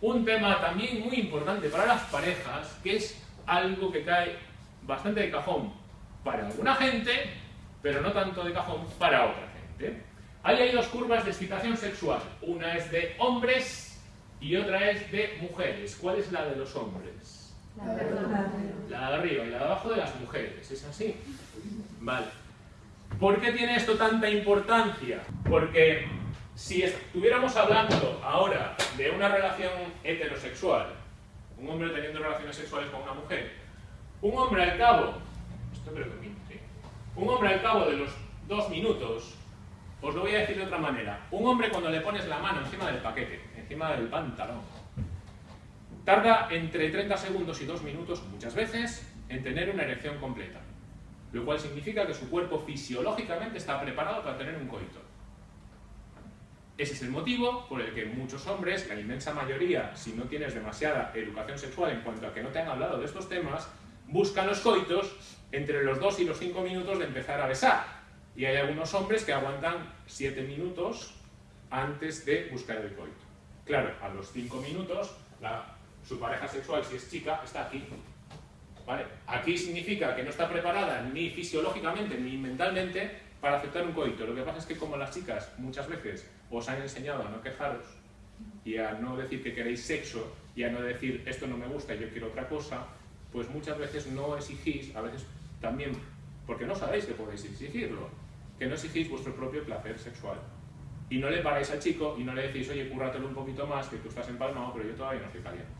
un tema también muy importante para las parejas, que es algo que cae bastante de cajón para alguna gente, pero no tanto de cajón para otra gente. Ahí hay dos curvas de excitación sexual. Una es de hombres y otra es de mujeres. ¿Cuál es la de los hombres? La de arriba. La de arriba y la de abajo de las mujeres. ¿Es así? Vale. ¿Por qué tiene esto tanta importancia? Porque si estuviéramos hablando ahora de una relación heterosexual, un hombre teniendo relaciones sexuales con una mujer, un hombre al cabo, esto creo que ¿sí? un hombre al cabo de los dos minutos, os lo voy a decir de otra manera, un hombre cuando le pones la mano encima del paquete, encima del pantalón, tarda entre 30 segundos y 2 minutos, muchas veces, en tener una erección completa, lo cual significa que su cuerpo fisiológicamente está preparado para tener un coito. Ese es el motivo por el que muchos hombres, la inmensa mayoría, si no tienes demasiada educación sexual en cuanto a que no te han hablado de estos temas, buscan los coitos entre los 2 y los 5 minutos de empezar a besar. Y hay algunos hombres que aguantan 7 minutos antes de buscar el coito. Claro, a los 5 minutos, su pareja sexual, si es chica, está aquí. ¿Vale? Aquí significa que no está preparada ni fisiológicamente ni mentalmente para aceptar un coito. Lo que pasa es que como las chicas muchas veces os han enseñado a no quejaros y a no decir que queréis sexo y a no decir esto no me gusta y yo quiero otra cosa, pues muchas veces no exigís, a veces también porque no sabéis que podéis exigirlo, que no exigís vuestro propio placer sexual. Y no le paráis al chico y no le decís, oye, cúrratelo un poquito más, que tú estás empalmado, pero yo todavía no estoy caliente.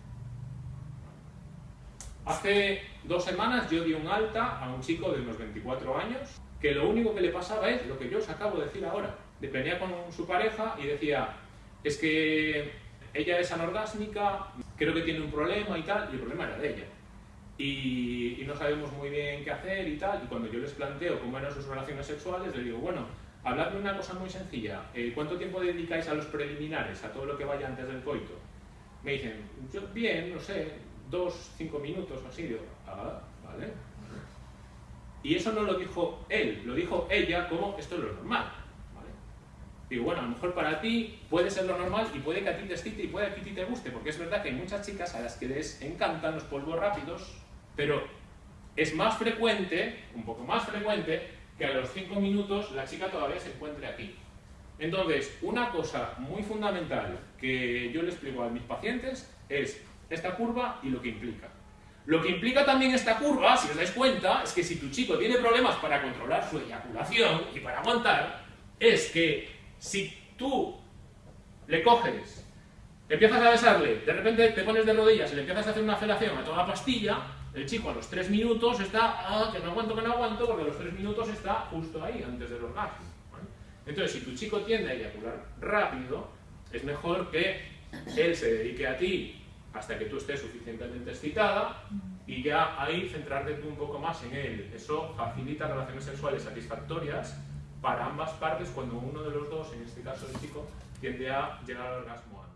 Hace dos semanas yo di un alta a un chico de unos 24 años que lo único que le pasaba es lo que yo os acabo de decir ahora. Venía con su pareja y decía, es que ella es anorgásmica, creo que tiene un problema y tal, y el problema era de ella. Y, no sabemos muy bien qué hacer y tal, y cuando yo les planteo cómo eran sus relaciones sexuales, les digo, bueno, habladme una cosa muy sencilla, eh, ¿cuánto tiempo dedicáis a los preliminares, a todo lo que vaya antes del coito? Me dicen, yo bien, no sé, dos, cinco minutos así, digo, ah, vale, y eso no lo dijo él, lo dijo ella como esto es lo normal. Digo, bueno, a lo mejor para ti puede ser lo normal y puede que a ti te excite y puede que a ti te guste, porque es verdad que hay muchas chicas a las que les encantan los polvos rápidos, pero es más frecuente, un poco más frecuente, que a los 5 minutos la chica todavía se encuentre aquí. Entonces, una cosa muy fundamental que yo le explico a mis pacientes es esta curva y lo que implica. Lo que implica también esta curva, si os dais cuenta, es que si tu chico tiene problemas para controlar su eyaculación y para aguantar, es que si tú le coges, empiezas a besarle, de repente te pones de rodillas y le empiezas a hacer una felación a toda pastilla, el chico a los tres minutos está, ah, que no aguanto, que no aguanto, porque a los tres minutos está justo ahí, antes del orgasmo. Entonces, si tu chico tiende a eyacular rápido, es mejor que él se dedique a ti hasta que tú estés suficientemente excitada y ya ahí centrarte tú un poco más en él. Eso facilita relaciones sexuales satisfactorias para ambas partes cuando uno de los dos, en este caso el chico, tiende a llegar al orgasmo.